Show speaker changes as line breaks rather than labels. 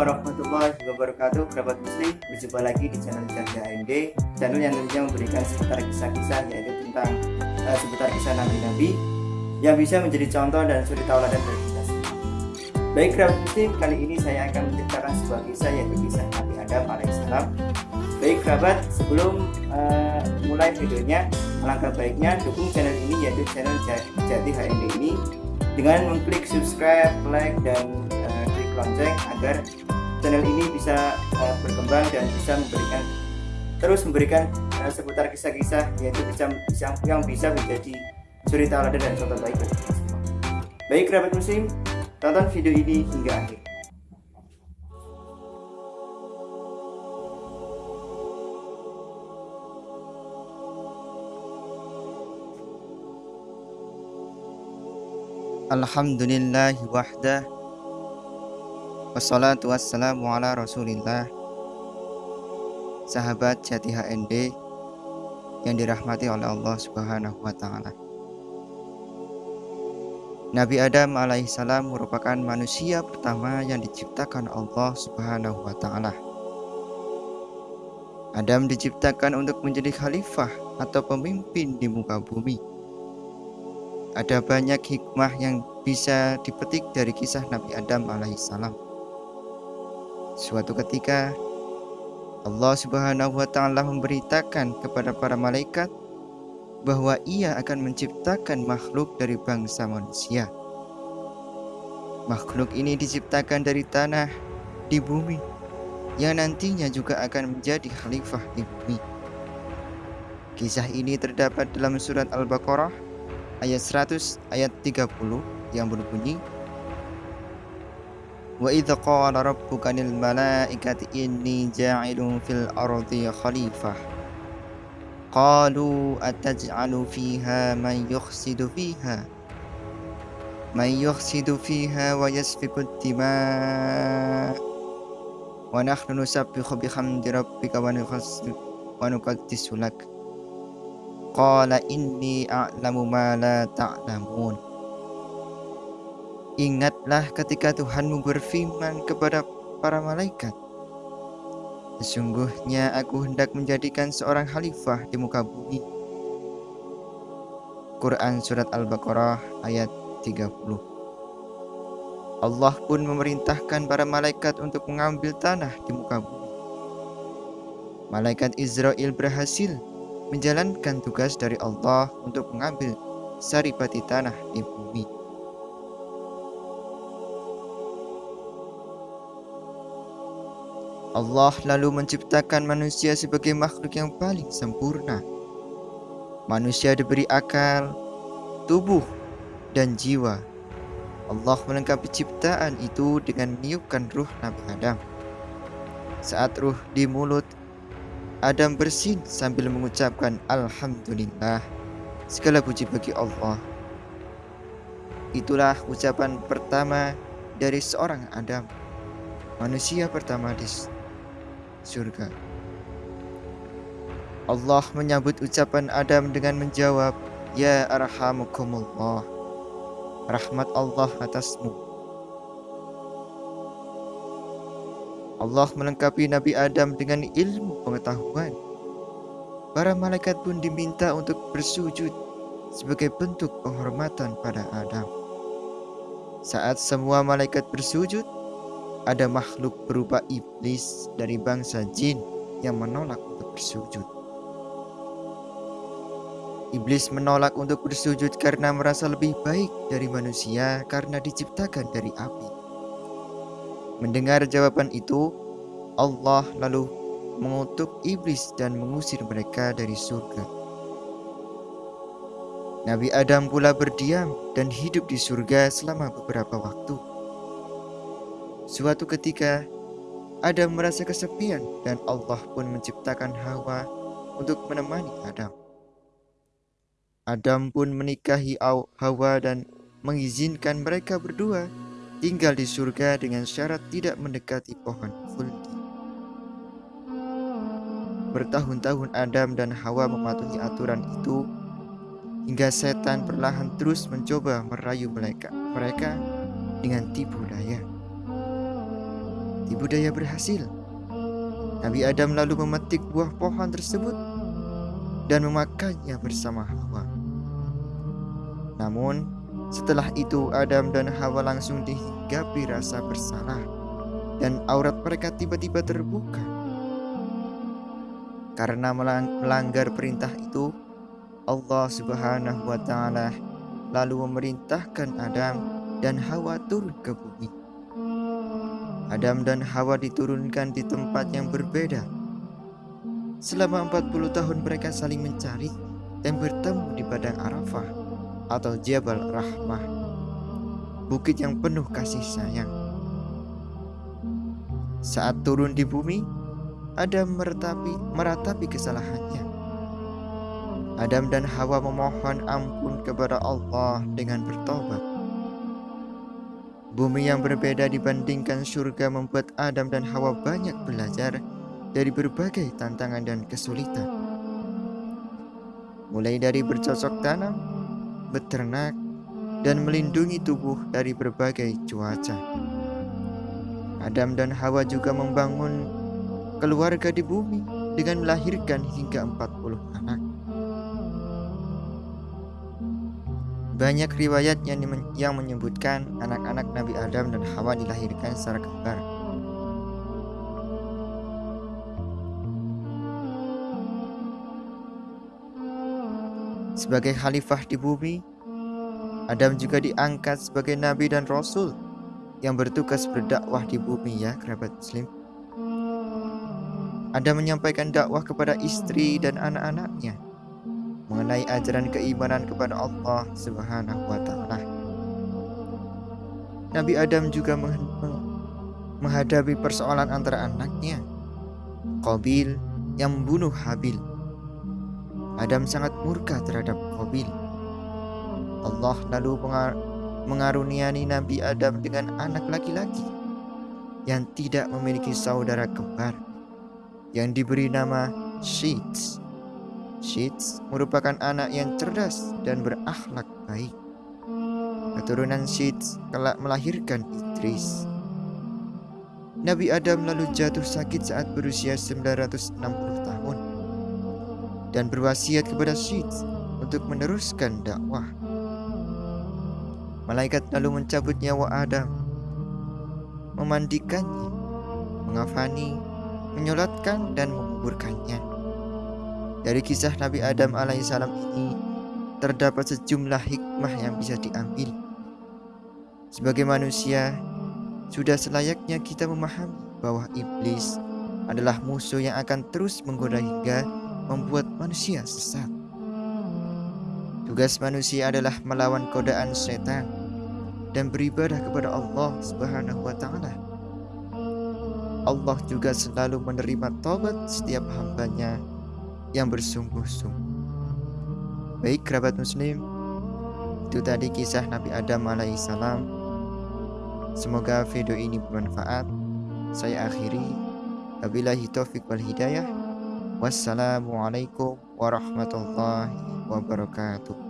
warahmatullahi wabarakatuh. Kerabat muslim Berjumpa lagi di channel Janda AMD Channel yang tentunya memberikan seputar kisah-kisah Yaitu tentang uh, seputar kisah nabi-nabi Yang bisa menjadi contoh dan suri tauladan bagi kita semua. Baik kerabat muslim, kali ini saya akan menceritakan sebuah kisah Yaitu kisah Nabi Adam alaihissalam Baik kerabat, sebelum uh, mulai videonya Alangkah baiknya dukung channel ini yaitu channel Jati HMD ini dengan mengklik subscribe, like, dan lonceng agar channel ini bisa uh, berkembang dan bisa memberikan terus memberikan uh, seputar kisah-kisah yaitu bisa, bisa yang bisa menjadi suri tauladan dan contoh baik bagi kita semua. Baik kerabat muslim, tonton video ini hingga akhir. Alhamdulillah wahdah Wassalatu wassalamu ala rasulillah. Sahabat Jati HND Yang dirahmati oleh Allah subhanahu wa ta'ala. Nabi Adam alaihissalam merupakan manusia pertama yang diciptakan Allah subhanahu wa ta'ala. Adam diciptakan untuk menjadi khalifah atau pemimpin di muka bumi. Ada banyak hikmah yang bisa dipetik dari kisah Nabi Adam alaihissalam Suatu ketika Allah Subhanahu wa taala memberitakan kepada para malaikat bahwa Ia akan menciptakan makhluk dari bangsa manusia. Makhluk ini diciptakan dari tanah di bumi yang nantinya juga akan menjadi khalifah di bumi. Kisah ini terdapat dalam surat Al-Baqarah ayat 100 ayat 30 yang berbunyi وإذ قال ربك للملائكة إني جاعل في الأرض خليفة قالوا أتجعل فيها من يفسد فيها؟ من يفسد فيها ويسفك الدماء ونحن نسبح بحمد ربك ونقدس لك قال إني أعلم ما لا تعلمون Ingatlah ketika Tuhanmu berfirman kepada para malaikat, Sesungguhnya aku hendak menjadikan seorang khalifah di muka bumi. Quran Surat Al-Baqarah ayat 30 Allah pun memerintahkan para malaikat untuk mengambil tanah di muka bumi. Malaikat Israel berhasil menjalankan tugas dari Allah untuk mengambil saripati tanah di bumi. Allah lalu menciptakan manusia sebagai makhluk yang paling sempurna. Manusia diberi akal, tubuh, dan jiwa. Allah melengkapi ciptaan itu dengan meniupkan ruh Nabi Adam. Saat ruh di mulut, Adam bersin sambil mengucapkan Alhamdulillah. Segala puji bagi Allah. Itulah ucapan pertama dari seorang Adam, manusia pertama di surga. Allah menyambut ucapan Adam dengan menjawab, Ya arhamukumullah, rahmat Allah atasmu. Allah melengkapi Nabi Adam dengan ilmu pengetahuan. Para malaikat pun diminta untuk bersujud sebagai bentuk penghormatan pada Adam. Saat semua malaikat bersujud, ada makhluk berupa iblis dari bangsa jin yang menolak untuk bersujud. Iblis menolak untuk bersujud karena merasa lebih baik dari manusia karena diciptakan dari api. Mendengar jawaban itu, Allah lalu mengutuk iblis dan mengusir mereka dari surga. Nabi Adam pula berdiam dan hidup di surga selama beberapa waktu. Suatu ketika, Adam merasa kesepian dan Allah pun menciptakan Hawa untuk menemani Adam. Adam pun menikahi Hawa dan mengizinkan mereka berdua tinggal di surga dengan syarat tidak mendekati pohon khuldi. Bertahun-tahun Adam dan Hawa mematuhi aturan itu hingga setan perlahan terus mencoba merayu mereka, mereka dengan tipu daya.
Tipu daya berhasil. Nabi Adam lalu memetik buah pohon tersebut dan memakannya bersama Hawa. Namun, setelah itu Adam dan Hawa langsung dihinggapi rasa bersalah dan aurat mereka tiba-tiba terbuka. Karena melanggar perintah itu, Allah Subhanahu wa taala lalu memerintahkan Adam dan Hawa turun ke bumi. Adam dan Hawa diturunkan di tempat yang berbeda. Selama 40 tahun mereka saling mencari dan bertemu di padang Arafah atau Jabal Rahmah, bukit yang penuh kasih sayang. Saat turun di bumi, Adam meratapi, meratapi kesalahannya. Adam dan Hawa memohon ampun kepada Allah dengan bertobat. Bumi yang berbeda dibandingkan surga membuat Adam dan Hawa banyak belajar dari berbagai tantangan dan kesulitan. Mulai dari bercocok tanam, beternak, dan melindungi tubuh dari berbagai cuaca. Adam dan Hawa juga membangun keluarga di bumi dengan melahirkan hingga 40 anak. Banyak riwayat yang, menyebutkan anak-anak Nabi Adam dan Hawa dilahirkan secara kembar. Sebagai khalifah di bumi, Adam juga diangkat sebagai nabi dan rasul yang bertugas berdakwah di bumi ya kerabat muslim. Adam menyampaikan dakwah kepada istri dan anak-anaknya mengenai ajaran keimanan kepada Allah Subhanahu wa taala. Nabi Adam juga menghadapi persoalan antara anaknya, Qabil yang membunuh Habil. Adam sangat murka terhadap Qabil. Allah lalu mengaruniani Nabi Adam dengan anak laki-laki yang tidak memiliki saudara kembar yang diberi nama Sheets Sheets merupakan anak yang cerdas dan berakhlak baik. Keturunan Sheets kelak melahirkan Idris. Nabi Adam lalu jatuh sakit saat berusia 960 tahun dan berwasiat kepada Sheets untuk meneruskan dakwah. Malaikat lalu mencabut nyawa Adam, memandikannya, mengafani, menyolatkan dan menguburkannya. Dari kisah Nabi Adam alaihissalam ini terdapat sejumlah hikmah yang bisa diambil. Sebagai manusia, sudah selayaknya kita memahami bahwa iblis adalah musuh yang akan terus menggoda hingga membuat manusia sesat. Tugas manusia adalah melawan godaan setan dan beribadah kepada Allah Subhanahu wa taala. Allah juga selalu menerima tobat setiap hambanya yang bersungguh-sungguh. Baik kerabat muslim, itu tadi kisah Nabi Adam alaihissalam. Semoga video ini bermanfaat. Saya akhiri. Wabillahi taufiq wal hidayah. Wassalamualaikum warahmatullahi wabarakatuh.